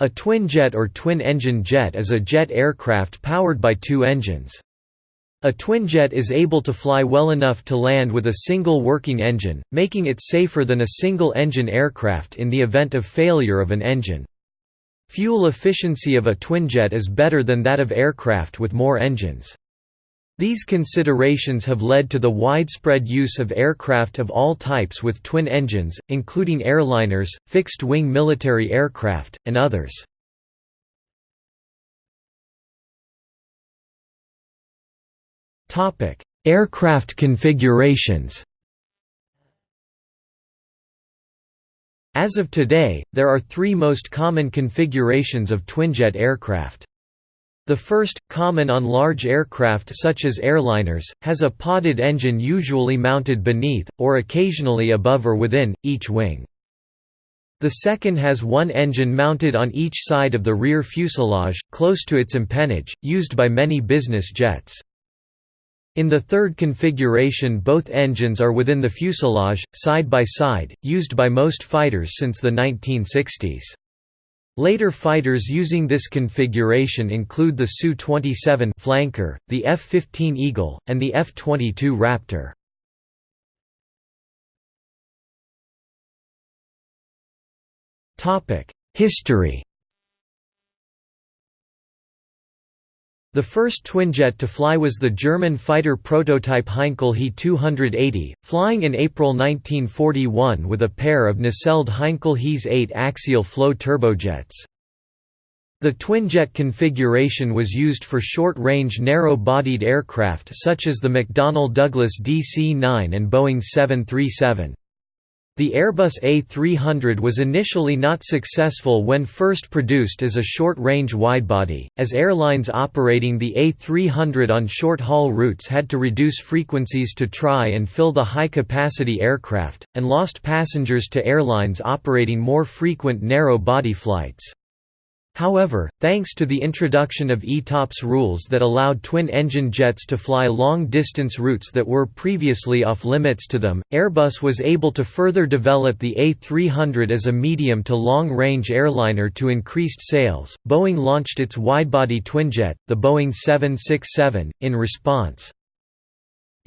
A twinjet or twin-engine jet is a jet aircraft powered by two engines. A twinjet is able to fly well enough to land with a single working engine, making it safer than a single-engine aircraft in the event of failure of an engine. Fuel efficiency of a twinjet is better than that of aircraft with more engines. These considerations have led to the widespread use of aircraft of all types with twin engines, including airliners, fixed-wing military aircraft, and others. Aircraft configurations As of today, there are three most common configurations of twinjet aircraft. The first, common on large aircraft such as airliners, has a podded engine usually mounted beneath, or occasionally above or within, each wing. The second has one engine mounted on each side of the rear fuselage, close to its empennage, used by many business jets. In the third configuration both engines are within the fuselage, side by side, used by most fighters since the 1960s. Later fighters using this configuration include the Su-27 flanker, the F-15 Eagle, and the F-22 Raptor. History The first twinjet to fly was the German fighter prototype Heinkel He 280, flying in April 1941 with a pair of nacelled Heinkel HeS 8 axial flow turbojets. The twinjet configuration was used for short-range narrow-bodied aircraft such as the McDonnell Douglas DC-9 and Boeing 737. The Airbus A300 was initially not successful when first produced as a short-range widebody, as airlines operating the A300 on short-haul routes had to reduce frequencies to try and fill the high-capacity aircraft, and lost passengers to airlines operating more frequent narrow-body flights. However, thanks to the introduction of ETOPS rules that allowed twin-engine jets to fly long-distance routes that were previously off-limits to them, Airbus was able to further develop the A300 as a medium to long-range airliner to increased sales. Boeing launched its widebody twinjet, the Boeing 767, in response.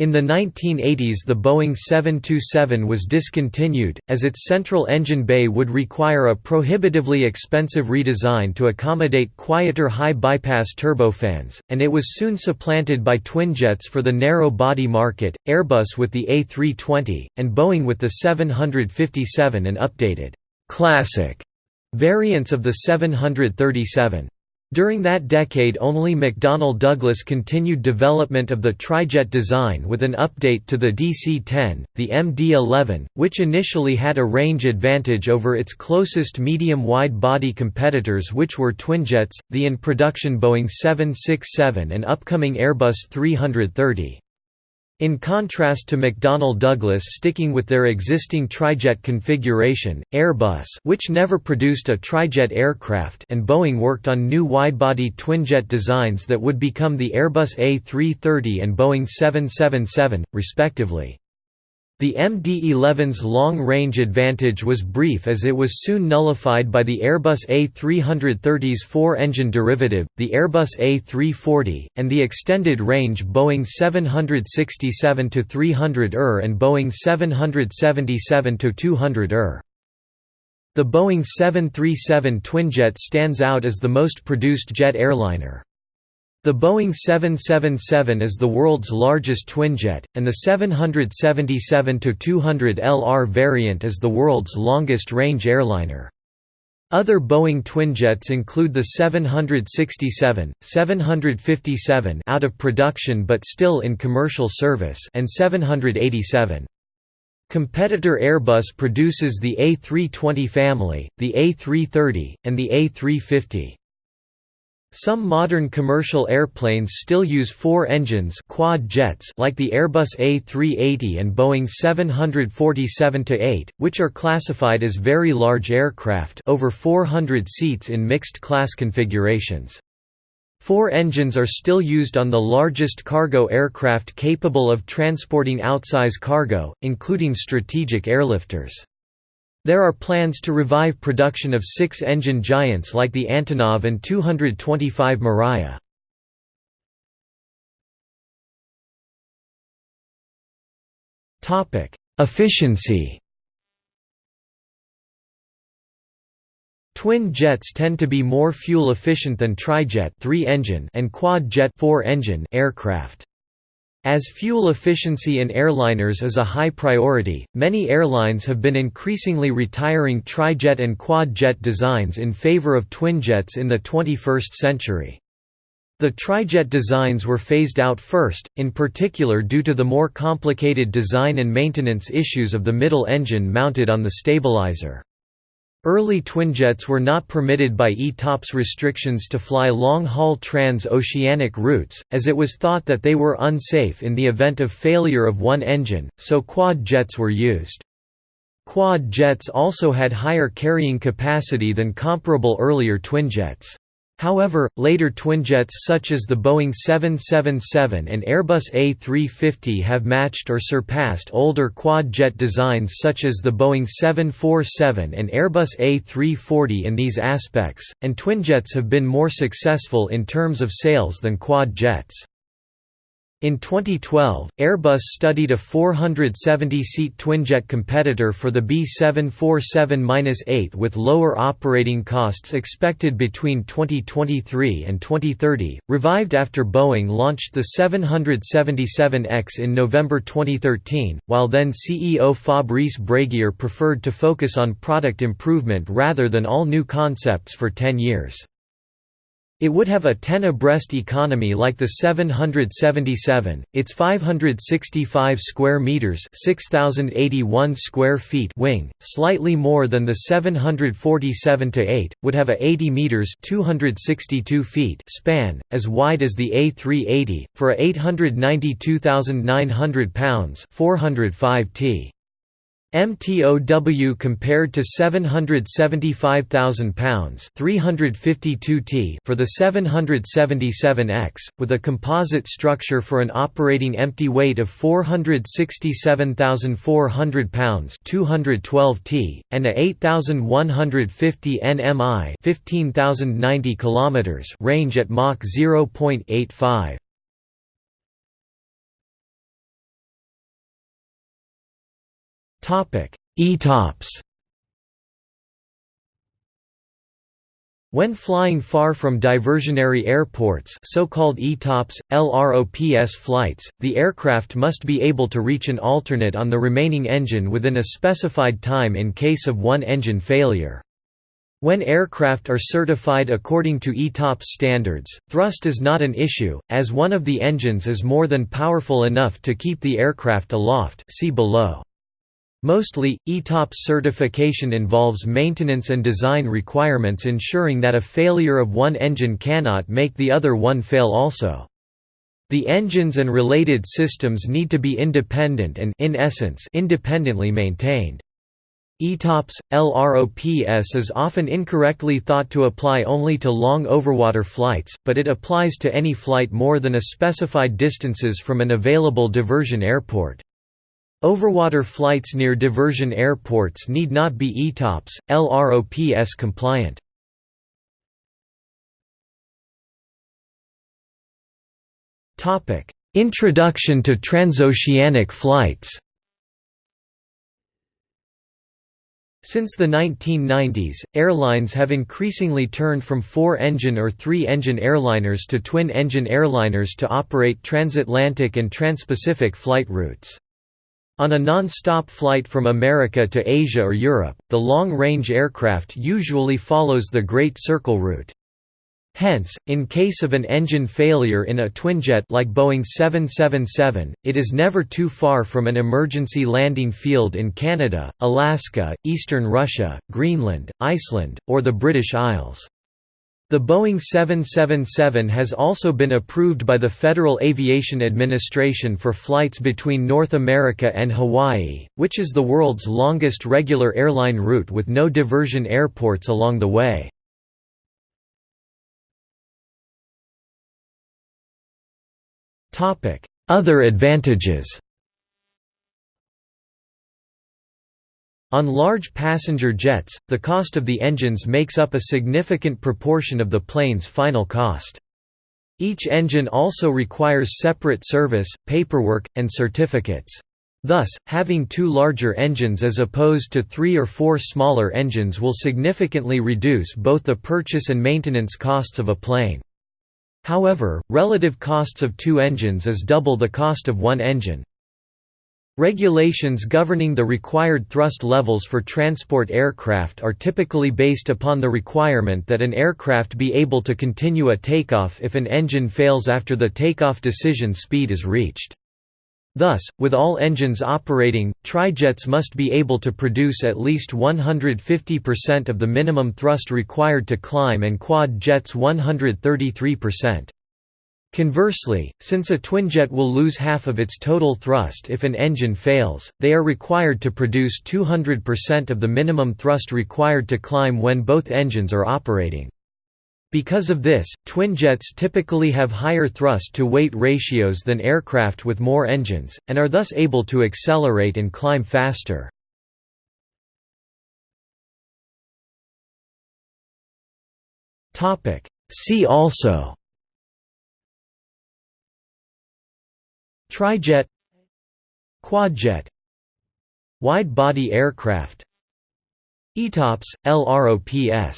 In the 1980s the Boeing 727 was discontinued, as its central engine bay would require a prohibitively expensive redesign to accommodate quieter high-bypass turbofans, and it was soon supplanted by twinjets for the narrow-body market, Airbus with the A320, and Boeing with the 757 and updated «classic» variants of the 737. During that decade only McDonnell Douglas continued development of the trijet design with an update to the DC-10, the MD-11, which initially had a range advantage over its closest medium-wide-body competitors which were twinjets, the in-production Boeing 767 and upcoming Airbus 330. In contrast to McDonnell Douglas sticking with their existing trijet configuration, Airbus which never produced a trijet aircraft and Boeing worked on new widebody twinjet designs that would become the Airbus A330 and Boeing 777, respectively. The MD-11's long-range advantage was brief as it was soon nullified by the Airbus A330's four-engine derivative, the Airbus A340, and the extended-range Boeing 767-300 ER and Boeing 777-200 ER. The Boeing 737 twinjet stands out as the most produced jet airliner. The Boeing 777 is the world's largest twinjet, and the 777-200 LR variant is the world's longest-range airliner. Other Boeing twinjets include the 767, 757 out of production but still in commercial service and 787. Competitor Airbus produces the A320 family, the A330, and the A350. Some modern commercial airplanes still use four engines quad jets like the Airbus A380 and Boeing 747-8, which are classified as very large aircraft over 400 seats in mixed-class configurations. Four engines are still used on the largest cargo aircraft capable of transporting outsize cargo, including strategic airlifters. There are plans to revive production of six-engine giants like the Antonov An-225 Mriya. Efficiency Twin jets tend to be more fuel efficient than trijet (3-engine) and quad-jet (4-engine) aircraft. As fuel efficiency in airliners is a high priority, many airlines have been increasingly retiring trijet and quad-jet designs in favor of twinjets in the 21st century. The trijet designs were phased out first, in particular due to the more complicated design and maintenance issues of the middle engine mounted on the stabilizer. Early twinjets were not permitted by ETOPS restrictions to fly long-haul trans-oceanic routes, as it was thought that they were unsafe in the event of failure of one engine, so quad jets were used. Quad jets also had higher carrying capacity than comparable earlier twinjets. However, later twinjets such as the Boeing 777 and Airbus A350 have matched or surpassed older quad-jet designs such as the Boeing 747 and Airbus A340 in these aspects, and twinjets have been more successful in terms of sales than quad jets. In 2012, Airbus studied a 470-seat twinjet competitor for the B747-8 with lower operating costs expected between 2023 and 2030, revived after Boeing launched the 777X in November 2013, while then CEO Fabrice Bréguier preferred to focus on product improvement rather than all new concepts for 10 years. It would have a 10 abreast economy like the 777, its 565 square meters, 6081 square feet wing, slightly more than the 747-8, would have a 80 meters, 262 feet span, as wide as the A380 for a 892,900 pounds, 405 t. MTOW compared to 775,000 pounds (352 t) for the 777X, with a composite structure for an operating empty weight of 467,400 pounds (212 t) and a 8,150 nmi (15,090 kilometers) range at Mach 0.85. ETOPS When flying far from diversionary airports so-called ETOPS, LROPS flights, the aircraft must be able to reach an alternate on the remaining engine within a specified time in case of one engine failure. When aircraft are certified according to ETOPS standards, thrust is not an issue, as one of the engines is more than powerful enough to keep the aircraft aloft see below. Mostly, ETOPS certification involves maintenance and design requirements ensuring that a failure of one engine cannot make the other one fail also. The engines and related systems need to be independent and in essence, independently maintained. ETOPS, LROPS is often incorrectly thought to apply only to long overwater flights, but it applies to any flight more than a specified distances from an available diversion airport. Overwater flights near diversion airports need not be ETOPS, LROPS compliant. Introduction to transoceanic flights Since the 1990s, airlines have increasingly turned from four-engine or three-engine airliners to twin-engine airliners to operate transatlantic and transpacific flight routes. On a non-stop flight from America to Asia or Europe, the long-range aircraft usually follows the Great Circle route. Hence, in case of an engine failure in a twinjet like Boeing 777, it is never too far from an emergency landing field in Canada, Alaska, eastern Russia, Greenland, Iceland, or the British Isles. The Boeing 777 has also been approved by the Federal Aviation Administration for flights between North America and Hawaii, which is the world's longest regular airline route with no diversion airports along the way. Other advantages On large passenger jets, the cost of the engines makes up a significant proportion of the plane's final cost. Each engine also requires separate service, paperwork, and certificates. Thus, having two larger engines as opposed to three or four smaller engines will significantly reduce both the purchase and maintenance costs of a plane. However, relative costs of two engines is double the cost of one engine. Regulations governing the required thrust levels for transport aircraft are typically based upon the requirement that an aircraft be able to continue a takeoff if an engine fails after the takeoff decision speed is reached. Thus, with all engines operating, trijets must be able to produce at least 150% of the minimum thrust required to climb and quad jets 133%. Conversely, since a twinjet will lose half of its total thrust if an engine fails, they are required to produce 200% of the minimum thrust required to climb when both engines are operating. Because of this, twinjets typically have higher thrust-to-weight ratios than aircraft with more engines, and are thus able to accelerate and climb faster. See also Trijet Quadjet Wide-body aircraft ETOPS, LROPS